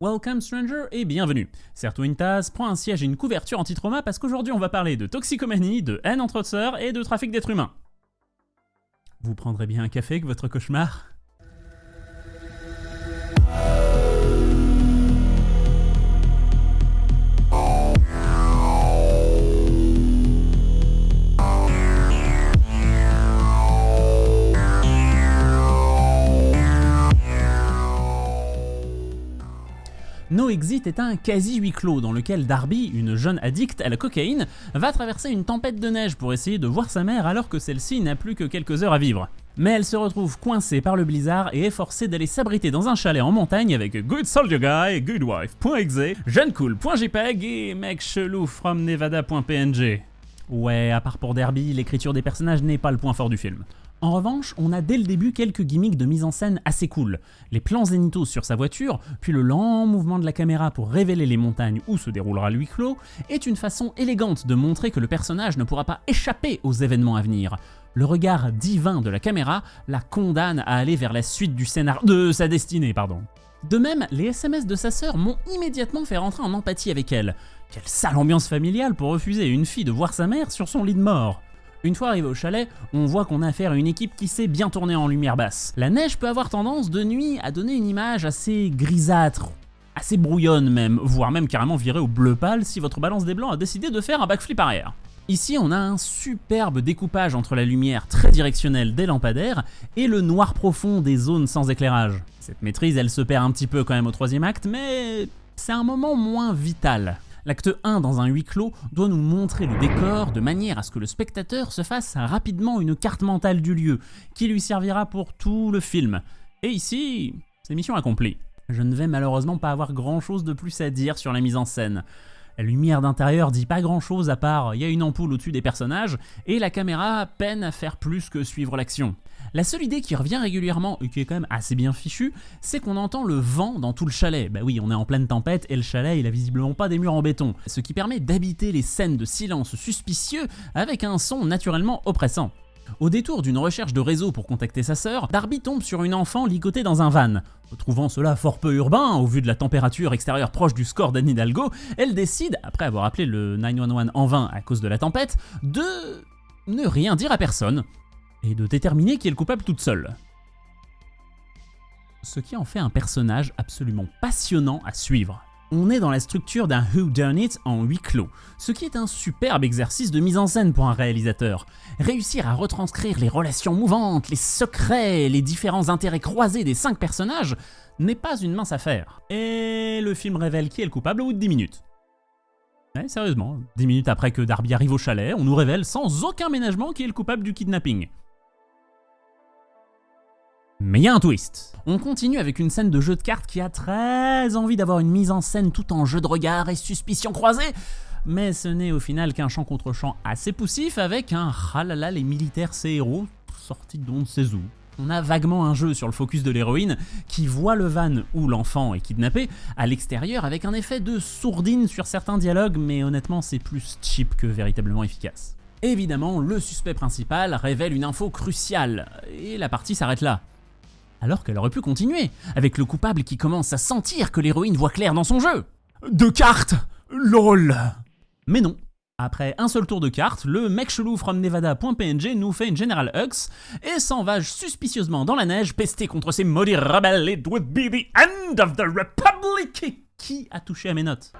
Welcome stranger et bienvenue. Tasse, prends un siège et une couverture anti-trauma parce qu'aujourd'hui on va parler de toxicomanie, de haine entre sœurs et de trafic d'êtres humains. Vous prendrez bien un café avec votre cauchemar? No Exit est un quasi huis clos dans lequel Darby, une jeune addicte à la cocaïne, va traverser une tempête de neige pour essayer de voir sa mère alors que celle-ci n'a plus que quelques heures à vivre. Mais elle se retrouve coincée par le blizzard et est forcée d'aller s'abriter dans un chalet en montagne avec Good Soldier Guy, Goodwife.exe, Jeunecool.jpg et mec chelou from Nevada.png. Ouais, à part pour Derby, l'écriture des personnages n'est pas le point fort du film. En revanche, on a dès le début quelques gimmicks de mise en scène assez cool. Les plans zénithaux sur sa voiture, puis le lent mouvement de la caméra pour révéler les montagnes où se déroulera le huis clos, est une façon élégante de montrer que le personnage ne pourra pas échapper aux événements à venir. Le regard divin de la caméra la condamne à aller vers la suite du scénar... de sa destinée, pardon. De même, les SMS de sa sœur m'ont immédiatement fait rentrer en empathie avec elle. Quelle sale ambiance familiale pour refuser une fille de voir sa mère sur son lit de mort. Une fois arrivé au chalet, on voit qu'on a affaire à une équipe qui sait bien tourner en lumière basse. La neige peut avoir tendance de nuit à donner une image assez grisâtre, assez brouillonne même, voire même carrément virée au bleu pâle si votre balance des blancs a décidé de faire un backflip arrière. Ici, on a un superbe découpage entre la lumière très directionnelle des lampadaires et le noir profond des zones sans éclairage. Cette maîtrise, elle se perd un petit peu quand même au troisième acte, mais c'est un moment moins vital. L'acte 1 dans un huis clos doit nous montrer le décor de manière à ce que le spectateur se fasse rapidement une carte mentale du lieu, qui lui servira pour tout le film. Et ici, c'est mission accomplie. Je ne vais malheureusement pas avoir grand chose de plus à dire sur la mise en scène. La lumière d'intérieur dit pas grand chose à part il y a une ampoule au-dessus des personnages et la caméra peine à faire plus que suivre l'action. La seule idée qui revient régulièrement et qui est quand même assez bien fichue, c'est qu'on entend le vent dans tout le chalet. Bah oui, on est en pleine tempête et le chalet il a visiblement pas des murs en béton, ce qui permet d'habiter les scènes de silence suspicieux avec un son naturellement oppressant. Au détour d'une recherche de réseau pour contacter sa sœur, Darby tombe sur une enfant ligotée dans un van. Trouvant cela fort peu urbain, au vu de la température extérieure proche du score d'Anne Hidalgo, elle décide, après avoir appelé le 911 en vain à cause de la tempête, de ne rien dire à personne, et de déterminer qui est le coupable toute seule. Ce qui en fait un personnage absolument passionnant à suivre. On est dans la structure d'un Who Done It en huis clos, ce qui est un superbe exercice de mise en scène pour un réalisateur. Réussir à retranscrire les relations mouvantes, les secrets, les différents intérêts croisés des cinq personnages n'est pas une mince affaire. Et le film révèle qui est le coupable au bout de 10 minutes. Ouais, sérieusement, 10 minutes après que Darby arrive au chalet, on nous révèle sans aucun ménagement qui est le coupable du kidnapping. Mais il y a un twist. On continue avec une scène de jeu de cartes qui a très envie d'avoir une mise en scène tout en jeu de regard et suspicion croisée, mais ce n'est au final qu'un champ contre champ assez poussif avec un ralala les militaires ces héros sortis d'on ne où. On a vaguement un jeu sur le focus de l'héroïne qui voit le van où l'enfant est kidnappé à l'extérieur avec un effet de sourdine sur certains dialogues mais honnêtement c'est plus cheap que véritablement efficace. Évidemment, le suspect principal révèle une info cruciale et la partie s'arrête là alors qu'elle aurait pu continuer, avec le coupable qui commence à sentir que l'héroïne voit clair dans son jeu. Deux cartes LOL Mais non, après un seul tour de cartes, le mec chelou from Nevada.png nous fait une General Hux et s'en va suspicieusement dans la neige pester contre ces maudits rebelles. It would be the end of the Republic Qui a touché à mes notes?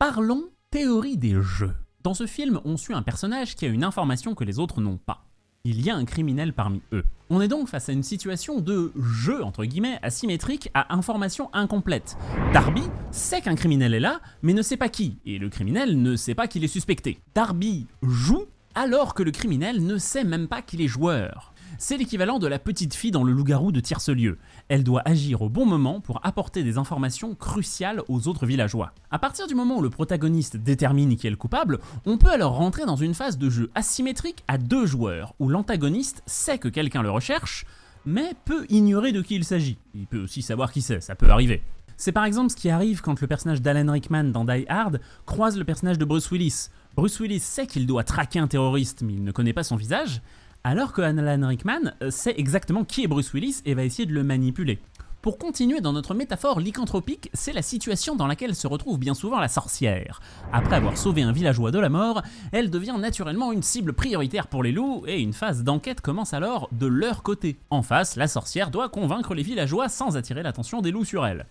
Parlons théorie des jeux. Dans ce film, on suit un personnage qui a une information que les autres n'ont pas il y a un criminel parmi eux. On est donc face à une situation de jeu, entre guillemets, asymétrique à information incomplète. Darby sait qu'un criminel est là, mais ne sait pas qui, et le criminel ne sait pas qu'il est suspecté. Darby joue alors que le criminel ne sait même pas qu'il est joueur. C'est l'équivalent de la petite fille dans le loup-garou de Tierce-Lieu. Elle doit agir au bon moment pour apporter des informations cruciales aux autres villageois. À partir du moment où le protagoniste détermine qui est le coupable, on peut alors rentrer dans une phase de jeu asymétrique à deux joueurs, où l'antagoniste sait que quelqu'un le recherche, mais peut ignorer de qui il s'agit. Il peut aussi savoir qui c'est, ça peut arriver. C'est par exemple ce qui arrive quand le personnage d'Alan Rickman dans Die Hard croise le personnage de Bruce Willis. Bruce Willis sait qu'il doit traquer un terroriste, mais il ne connaît pas son visage, alors que Alan Rickman euh, sait exactement qui est Bruce Willis et va essayer de le manipuler. Pour continuer dans notre métaphore lycanthropique, c'est la situation dans laquelle se retrouve bien souvent la sorcière. Après avoir sauvé un villageois de la mort, elle devient naturellement une cible prioritaire pour les loups et une phase d'enquête commence alors de leur côté. En face, la sorcière doit convaincre les villageois sans attirer l'attention des loups sur elle.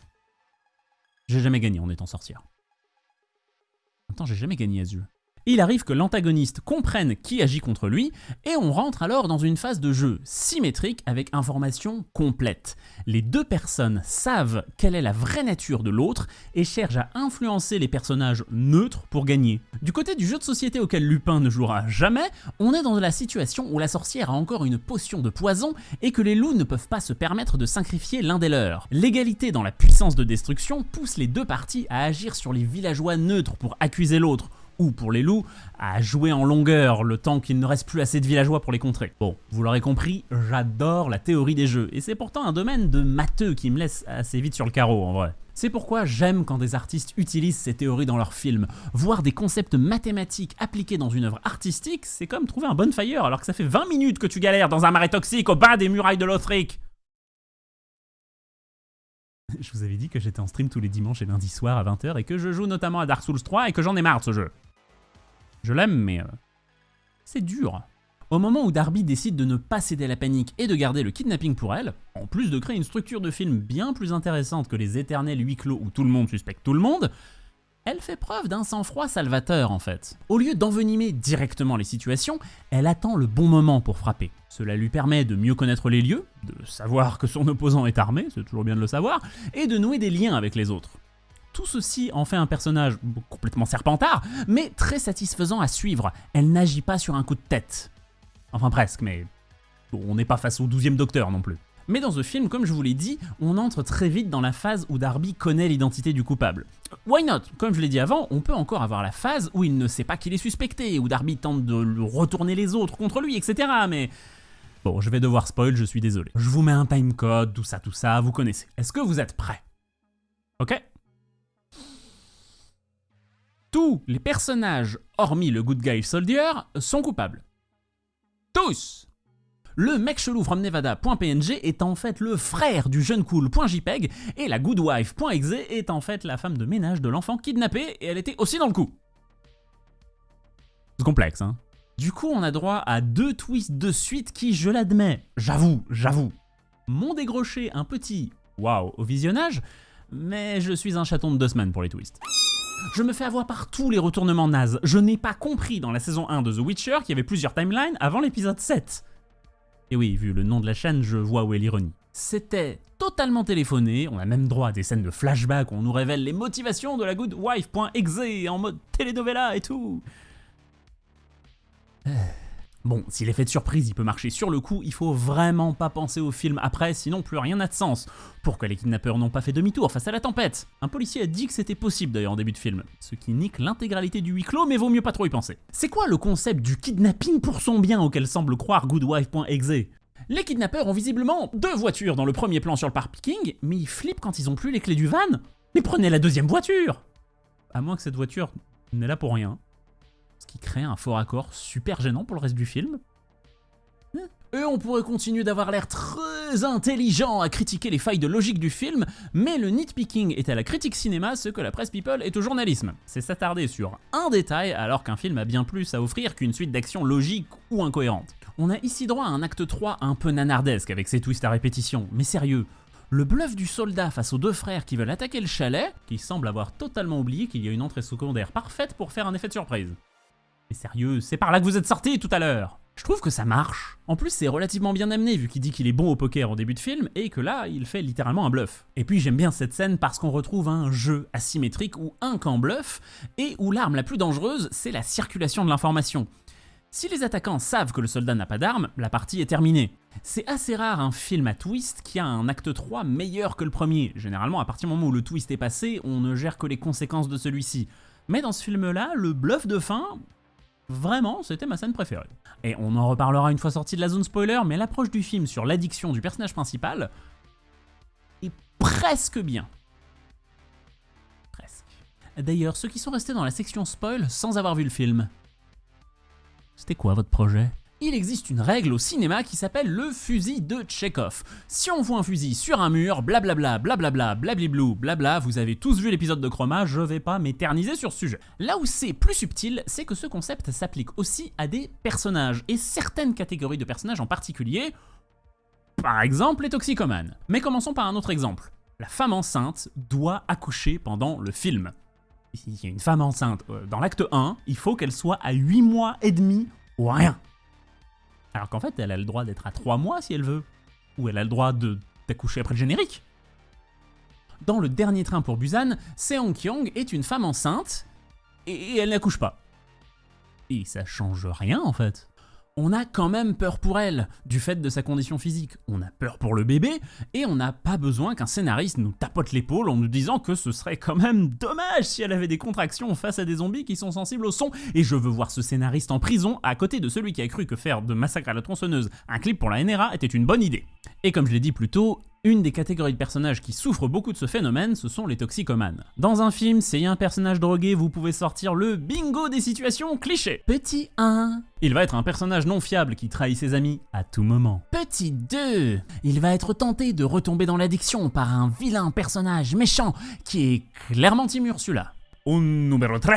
J'ai jamais gagné en étant sorcière. Attends, j'ai jamais gagné à jeu il arrive que l'antagoniste comprenne qui agit contre lui, et on rentre alors dans une phase de jeu symétrique avec information complète. Les deux personnes savent quelle est la vraie nature de l'autre et cherchent à influencer les personnages neutres pour gagner. Du côté du jeu de société auquel Lupin ne jouera jamais, on est dans la situation où la sorcière a encore une potion de poison et que les loups ne peuvent pas se permettre de sacrifier l'un des leurs. L'égalité dans la puissance de destruction pousse les deux parties à agir sur les villageois neutres pour accuser l'autre, ou pour les loups, à jouer en longueur le temps qu'il ne reste plus assez de villageois pour les contrer. Bon, vous l'aurez compris, j'adore la théorie des jeux, et c'est pourtant un domaine de matheux qui me laisse assez vite sur le carreau en vrai. C'est pourquoi j'aime quand des artistes utilisent ces théories dans leurs films. Voir des concepts mathématiques appliqués dans une œuvre artistique, c'est comme trouver un bonfire alors que ça fait 20 minutes que tu galères dans un marais toxique au bas des murailles de Lothric. Je vous avais dit que j'étais en stream tous les dimanches et lundis soirs à 20h et que je joue notamment à Dark Souls 3 et que j'en ai marre de ce jeu. Je l'aime, mais... Euh, c'est dur. Au moment où Darby décide de ne pas céder la panique et de garder le kidnapping pour elle, en plus de créer une structure de film bien plus intéressante que les éternels huis clos où tout le monde suspecte tout le monde, elle fait preuve d'un sang-froid salvateur en fait. Au lieu d'envenimer directement les situations, elle attend le bon moment pour frapper. Cela lui permet de mieux connaître les lieux, de savoir que son opposant est armé, c'est toujours bien de le savoir, et de nouer des liens avec les autres. Tout ceci en fait un personnage complètement serpentard, mais très satisfaisant à suivre. Elle n'agit pas sur un coup de tête. Enfin presque, mais on n'est pas face au 12 docteur non plus. Mais dans ce film, comme je vous l'ai dit, on entre très vite dans la phase où Darby connaît l'identité du coupable. Why not? Comme je l'ai dit avant, on peut encore avoir la phase où il ne sait pas qu'il est suspecté, où Darby tente de retourner les autres contre lui, etc. Mais bon, je vais devoir spoil, je suis désolé. Je vous mets un timecode, tout ça, tout ça, vous connaissez. Est-ce que vous êtes prêts? Ok? Tous les personnages, hormis le Good Guy Soldier, sont coupables. Tous Le mec chelou from Nevada.png est en fait le frère du jeune cool.jpeg et la goodwife.exe est en fait la femme de ménage de l'enfant kidnappé et elle était aussi dans le coup. C'est complexe, hein Du coup, on a droit à deux twists de suite qui, je l'admets, j'avoue, j'avoue, m'ont dégroché un petit waouh au visionnage, mais je suis un chaton de deux semaines pour les twists. Je me fais avoir par tous les retournements nazes. Je n'ai pas compris dans la saison 1 de The Witcher qu'il y avait plusieurs timelines avant l'épisode 7. Et oui, vu le nom de la chaîne, je vois où est l'ironie. C'était totalement téléphoné, on a même droit à des scènes de flashback où on nous révèle les motivations de la good wife.exe en mode telenovela et tout. Bon, si l'effet de surprise il peut marcher sur le coup, il faut vraiment pas penser au film après, sinon plus rien n'a de sens. Pourquoi les kidnappeurs n'ont pas fait demi-tour face à la tempête? Un policier a dit que c'était possible d'ailleurs en début de film, ce qui nique l'intégralité du huis clos, mais vaut mieux pas trop y penser. C'est quoi le concept du kidnapping pour son bien auquel semble croire goodwife.exe les kidnappeurs ont visiblement deux voitures dans le premier plan sur le parking, mais ils flippent quand ils ont plus les clés du van. Mais prenez la deuxième voiture! À moins que cette voiture n'est là pour rien ce qui crée un fort accord super gênant pour le reste du film. Et on pourrait continuer d'avoir l'air très intelligent à critiquer les failles de logique du film, mais le nitpicking est à la critique cinéma ce que la presse people est au journalisme. C'est s'attarder sur un détail alors qu'un film a bien plus à offrir qu'une suite d'actions logiques ou incohérentes. On a ici droit à un acte 3 un peu nanardesque avec ses twists à répétition, mais sérieux, le bluff du soldat face aux deux frères qui veulent attaquer le chalet, qui semble avoir totalement oublié qu'il y a une entrée secondaire parfaite pour faire un effet de surprise. Mais sérieux, c'est par là que vous êtes sorti tout à l'heure je trouve que ça marche. En plus, c'est relativement bien amené vu qu'il dit qu'il est bon au poker en début de film et que là, il fait littéralement un bluff. Et puis j'aime bien cette scène parce qu'on retrouve un jeu asymétrique où un camp bluff et où l'arme la plus dangereuse, c'est la circulation de l'information. Si les attaquants savent que le soldat n'a pas d'arme, la partie est terminée. C'est assez rare un film à twist qui a un acte 3 meilleur que le premier. Généralement, à partir du moment où le twist est passé, on ne gère que les conséquences de celui-ci. Mais dans ce film-là, le bluff de fin, Vraiment, c'était ma scène préférée. Et on en reparlera une fois sorti de la zone spoiler, mais l'approche du film sur l'addiction du personnage principal est presque bien. Presque. D'ailleurs, ceux qui sont restés dans la section spoil sans avoir vu le film, c'était quoi votre projet? Il existe une règle au cinéma qui s'appelle le fusil de Chekhov. Si on voit un fusil sur un mur, blablabla, blablabla, blablablou, blabla, vous avez tous vu l'épisode de Chroma, je vais pas m'éterniser sur ce sujet. Là où c'est plus subtil, c'est que ce concept s'applique aussi à des personnages, et certaines catégories de personnages en particulier, par exemple les toxicomanes. Mais commençons par un autre exemple. La femme enceinte doit accoucher pendant le film. Il y a une femme enceinte euh, dans l'acte 1, il faut qu'elle soit à 8 mois et demi ou rien. Alors qu'en fait, elle a le droit d'être à 3 mois si elle veut. Ou elle a le droit d'accoucher après le générique. Dans le dernier train pour Busan, Seong Kyung est une femme enceinte et elle n'accouche pas. Et ça change rien en fait on a quand même peur pour elle, du fait de sa condition physique. On a peur pour le bébé, et on n'a pas besoin qu'un scénariste nous tapote l'épaule en nous disant que ce serait quand même dommage si elle avait des contractions face à des zombies qui sont sensibles au son. Et je veux voir ce scénariste en prison à côté de celui qui a cru que faire de Massacre à la tronçonneuse un clip pour la NRA était une bonne idée. Et comme je l'ai dit plus tôt, une des catégories de personnages qui souffrent beaucoup de ce phénomène, ce sont les toxicomanes. Dans un film, a un personnage drogué, vous pouvez sortir le bingo des situations clichés. Petit 1. Il va être un personnage non fiable qui trahit ses amis à tout moment. Petit 2. Il va être tenté de retomber dans l'addiction par un vilain personnage méchant qui est clairement Tim Ursula. Un numéro 3.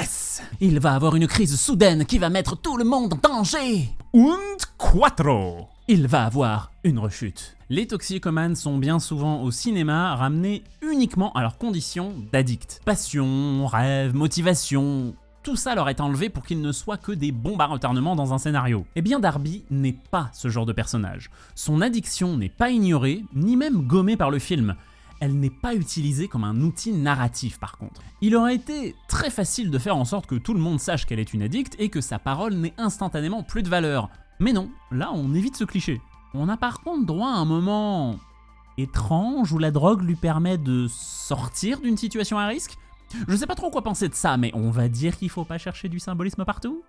Il va avoir une crise soudaine qui va mettre tout le monde en danger. Und quattro il va avoir une rechute. Les toxicomanes sont bien souvent au cinéma ramenés uniquement à leurs conditions d'addicts. Passion, rêve, motivation, tout ça leur est enlevé pour qu'ils ne soient que des bombes à retardement dans un scénario. Eh bien Darby n'est pas ce genre de personnage. Son addiction n'est pas ignorée, ni même gommée par le film. Elle n'est pas utilisée comme un outil narratif par contre. Il aurait été très facile de faire en sorte que tout le monde sache qu'elle est une addict et que sa parole n'ait instantanément plus de valeur. Mais non, là on évite ce cliché. On a par contre droit à un moment étrange où la drogue lui permet de sortir d'une situation à risque. Je sais pas trop quoi penser de ça, mais on va dire qu'il faut pas chercher du symbolisme partout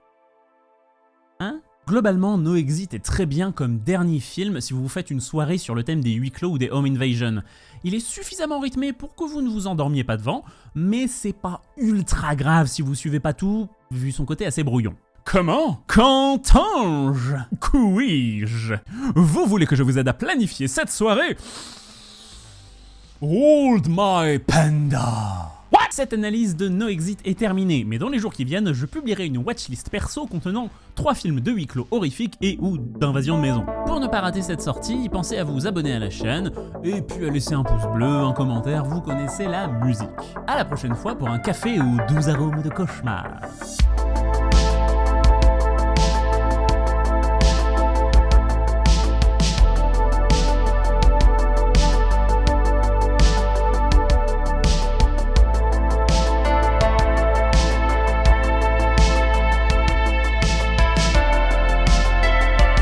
Hein? Globalement, No Exit est très bien comme dernier film si vous vous faites une soirée sur le thème des huis clos ou des home invasion. Il est suffisamment rythmé pour que vous ne vous endormiez pas devant, mais c'est pas ultra grave si vous suivez pas tout, vu son côté assez brouillon. Comment? Qu'entends-je? Couis-je? Vous voulez que je vous aide à planifier cette soirée? Hold my panda What? Cette analyse de No Exit est terminée, mais dans les jours qui viennent, je publierai une watchlist perso contenant 3 films de huis clos horrifiques et ou d'invasion de maison. Pour ne pas rater cette sortie, pensez à vous abonner à la chaîne, et puis à laisser un pouce bleu, un commentaire, vous connaissez la musique. A la prochaine fois pour un café aux 12 arômes de cauchemar.